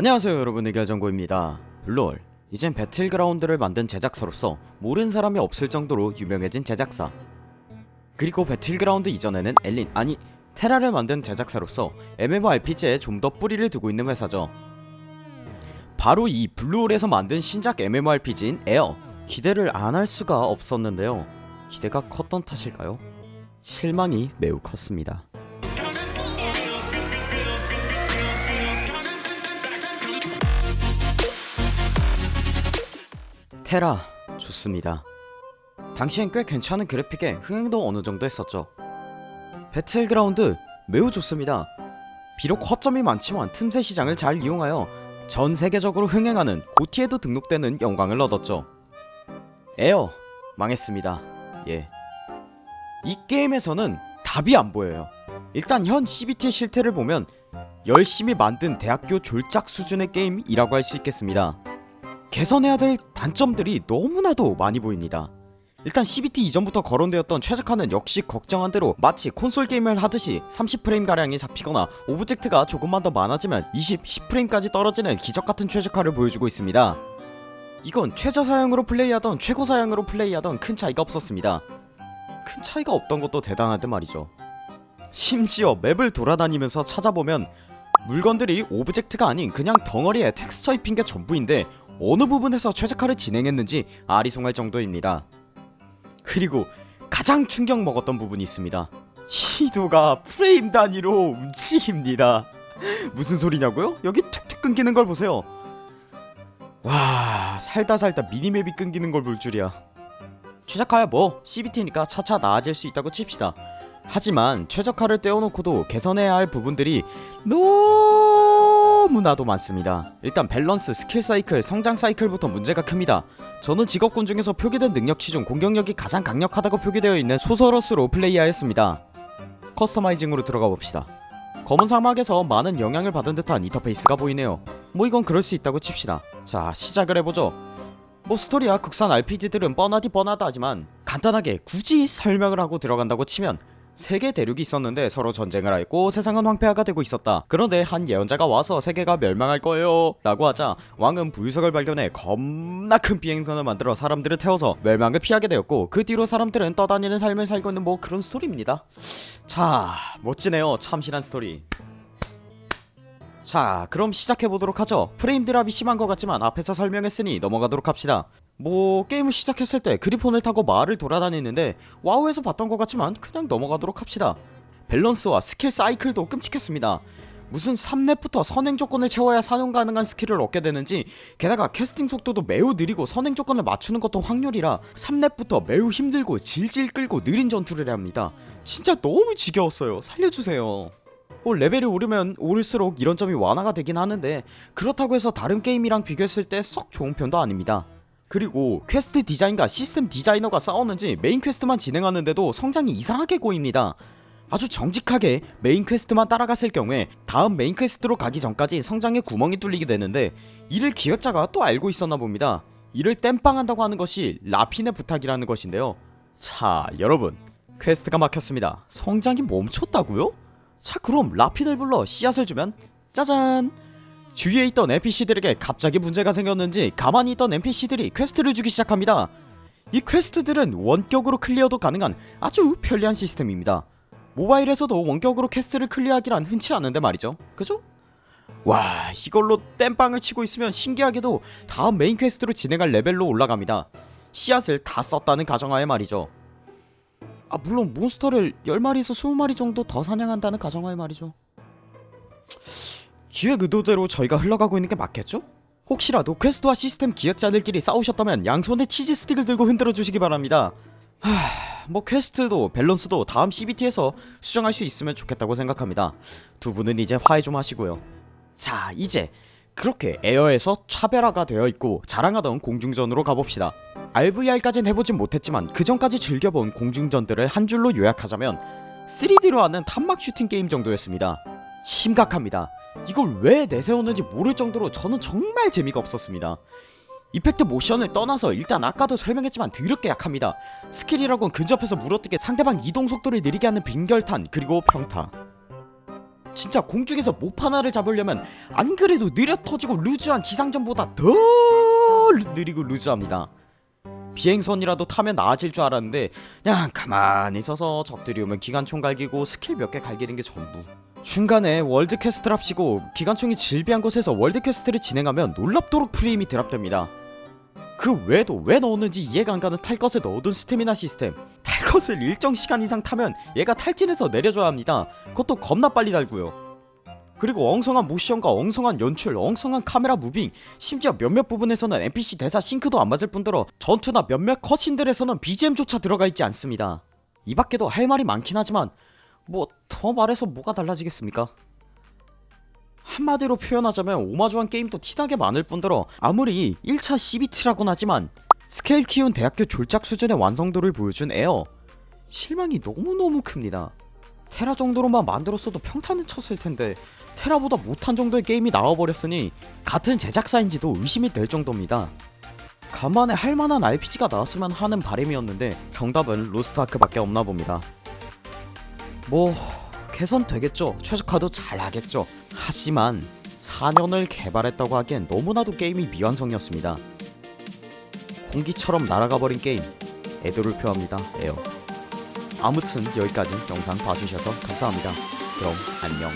안녕하세요 여러분. 의결정보입니다. 롤. 이젠 배틀그라운드를 만든 제작사로서 모르는 사람이 없을 정도로 유명해진 제작사. 그리고 배틀그라운드 이전에는 엘린 아니 테라를 만든 제작사로서 MMORPG에 좀 더 뿌리를 두고 있는 회사죠. 바로 이 블루홀에서 만든 신작 MMORPG인 에어. 기대를 안 할 수가 없었는데요. 기대가 컸던 탓일까요? 실망이 매우 컸습니다 테라 좋습니다. 당시엔 꽤 괜찮은 그래픽에 흥행도 어느정도 했었죠. 배틀그라운드 매우 좋습니다. 비록 허점이 많지만 틈새 시장을 잘 이용하여 전 세계적으로 흥행하는 GOTY에도 등록되는 영광을 얻었죠. 에어 망했습니다. 예. 이 게임에서는 답이 안 보여요. 일단 현 CBT의 실태를 보면 열심히 만든 대학교 졸작 수준의 게임이라고 할 수 있겠습니다 개선해야 될 단점들이 너무나도 많이 보입니다. 일단 CBT 이전부터 거론되었던 최적화는 역시 걱정한 대로 마치 콘솔 게임을 하듯이 30프레임가량이 잡히거나 오브젝트가 조금만 더 많아지면 20, 10프레임까지 떨어지는 기적같은 최적화를 보여주고 있습니다. 이건 최저 사양으로 플레이하던 최고 사양으로 플레이하던 큰 차이가 없었습니다. 큰 차이가 없던 것도 대단하단 말이죠. 심지어 맵을 돌아다니면서 찾아보면 물건들이 오브젝트가 아닌 그냥 덩어리에 텍스처 입힌 게 전부인데 어느 부분에서 최적화를 진행했는지 아리송할 정도입니다. 그리고 가장 충격 먹었던 부분이 있습니다. 지도가 프레임 단위로 움직입니다. 무슨 소리냐고요? 여기 툭툭 끊기는 걸 보세요. 와 살다 살다 미니맵이 끊기는 걸 볼 줄이야. 최적화야 뭐. CBT니까 차차 나아질 수 있다고 칩시다. 하지만 최적화를 떼어놓고도 개선해야 할 부분들이 너무나도 많습니다. 일단 밸런스, 스킬 사이클, 성장 사이클부터 문제가 큽니다. 저는 직업군 중에서 표기된 능력치 중 공격력이 가장 강력하다고 표기되어 있는 소서러스로 플레이하였습니다. 커스터마이징으로 들어가 봅시다. 검은 사막에서 많은 영향을 받은 듯한 인터페이스가 보이네요. 뭐 이건 그럴 수 있다고 칩시다. 자 시작을 해보죠. 뭐 스토리야 국산 RPG들은 뻔하디 뻔하다 하지만 간단하게 굳이 설명을 하고 들어간다고 치면 세계 대륙이 있었는데 서로 전쟁을 했고 세상은 황폐화가 되고 있었다. 그런데 한 예언자가 와서 세계가 멸망할 거예요. 라고 하자 왕은 부유석을 발견해 겁나 큰 비행선을 만들어 사람들을 태워서 멸망을 피하게 되었고 그 뒤로 사람들은 떠다니는 삶을 살고 있는 뭐 그런 스토리입니다. 자 멋지네요. 참신한 스토리. 자 그럼 시작해보도록 하죠. 프레임 drop이 심한 것 같지만 앞에서 설명했으니 넘어가도록 합시다 뭐 게임을 시작했을 때 그리폰을 타고 마을을 돌아다니는데 와우에서 봤던 것 같지만 그냥 넘어가도록 합시다. 밸런스와 스킬 사이클도 끔찍했습니다. 무슨 3렙부터 선행 조건을 채워야 사용 가능한 스킬을 얻게 되는지 게다가 캐스팅 속도도 매우 느리고 선행 조건을 맞추는 것도 확률이라 3렙부터 매우 힘들고 질질 끌고 느린 전투를 해야 합니다. 진짜 너무 지겨웠어요. 살려주세요. 뭐 레벨이 오르면 오를수록 이런 점이 완화가 되긴 하는데 그렇다고 해서 다른 게임이랑 비교했을 때 썩 좋은 편도 아닙니다 그리고 퀘스트 디자인과 시스템 디자이너가 싸웠는지 메인 퀘스트만 진행하는데도 성장이 이상하게 꼬입니다. 아주 정직하게 메인 퀘스트만 따라갔을 경우에 다음 메인 퀘스트로 가기 전까지 성장에 구멍이 뚫리게 되는데 이를 기획자가 또 알고 있었나 봅니다. 이를 땜빵한다고 하는 것이 라핀의 부탁이라는 것인데요. 자 여러분 퀘스트가 막혔습니다. 성장이 멈췄다고요? 자 그럼 라핀을 불러 씨앗을 주면 짜잔 주위에 있던 NPC들에게 갑자기 문제가 생겼는지 가만히 있던 NPC들이 퀘스트를 주기 시작합니다. 이 퀘스트들은 원격으로 클리어도 가능한 아주 편리한 시스템입니다. 모바일에서도 원격으로 퀘스트를 클리어하기란 흔치 않은데 말이죠. 그죠? 와 이걸로 땜빵을 치고 있으면 신기하게도 다음 메인 퀘스트로 진행할 레벨로 올라갑니다. 씨앗을 다 썼다는 가정하에 말이죠. 아 물론 몬스터를 10마리에서 20마리 정도 더 사냥한다는 가정하에 말이죠 기획 의도대로 저희가 흘러가고 있는 게 맞겠죠? 혹시라도 quest와 시스템 기획자들끼리 싸우셨다면 양손에 치즈 스틱을 들고 흔들어 주시기 바랍니다. 하... 뭐 quest도 밸런스도 다음 CBT에서 수정할 수 있으면 좋겠다고 생각합니다. 두 분은 이제 화해 좀 하시고요. 자 이제 그렇게 에어에서 차별화가 되어 있고 자랑하던 공중전으로 가봅시다. RVR까진 해보진 못했지만 그 전까지 즐겨본 공중전들을 한 줄로 요약하자면 3D로 하는 탄막 슈팅 게임 정도였습니다. 심각합니다 이걸 왜 내세웠는지 모를 정도로 저는 정말 재미가 없었습니다 effect 모션을 떠나서 일단 아까도 설명했지만 드럽게 약합니다 스킬이라곤 근접해서 물어뜯기 상대방 이동 속도를 느리게 하는 빙결탄 그리고 평타 진짜 공중에서 몹 하나를 잡으려면 안 그래도 느려 터지고 루즈한 지상전보다 더 느리고 루즈합니다. 비행선이라도 타면 나아질 줄 알았는데 그냥 가만히 서서 적들이 오면 기관총 갈기고 스킬 몇 개 갈기는 게 전부. 중간에 world quest를 합치고 기관총이 즐비한 곳에서 world quest를 진행하면 놀랍도록 프레임이 drop됩니다. 그 외에도 왜 넣었는지 이해가 안 가는 탈 것을 넣어둔 스태미나 시스템. 탈 것을 일정 시간 이상 타면 얘가 탈진해서 내려줘야 합니다. 그것도 겁나 빨리 닳고요. 그리고 엉성한 모션과 엉성한 연출, 엉성한 카메라 moving 심지어 몇몇 부분에서는 NPC 대사 sync도 안 맞을 뿐더러 전투나 몇몇 cutscene들에서는 BGM조차 들어가 있지 않습니다. 이 밖에도 할 말이 많긴 하지만 뭐 더 말해서 뭐가 달라지겠습니까? 한마디로 표현하자면 오마주한 게임도 티나게 많을 뿐더러 아무리 1차 CBT라곤 하지만 스케일 키운 대학교 졸작 수준의 완성도를 보여준 에어. 실망이 너무너무 큽니다. 테라 정도로만 만들었어도 평타는 쳤을 텐데 테라보다 못한 정도의 게임이 나와버렸으니 같은 제작사인지도 의심이 될 정도입니다. 간만에 할만한 RPG가 나왔으면 하는 바람이었는데 정답은 로스트아크밖에 없나 봅니다 뭐 개선되겠죠. 최적화도 잘하겠죠. 하지만 4년을 개발했다고 하기엔 너무나도 게임이 미완성이었습니다. 공기처럼 날아가버린 게임 애도를 표합니다. 에어. 아무튼 여기까지 영상 봐주셔서 감사합니다. 그럼 안녕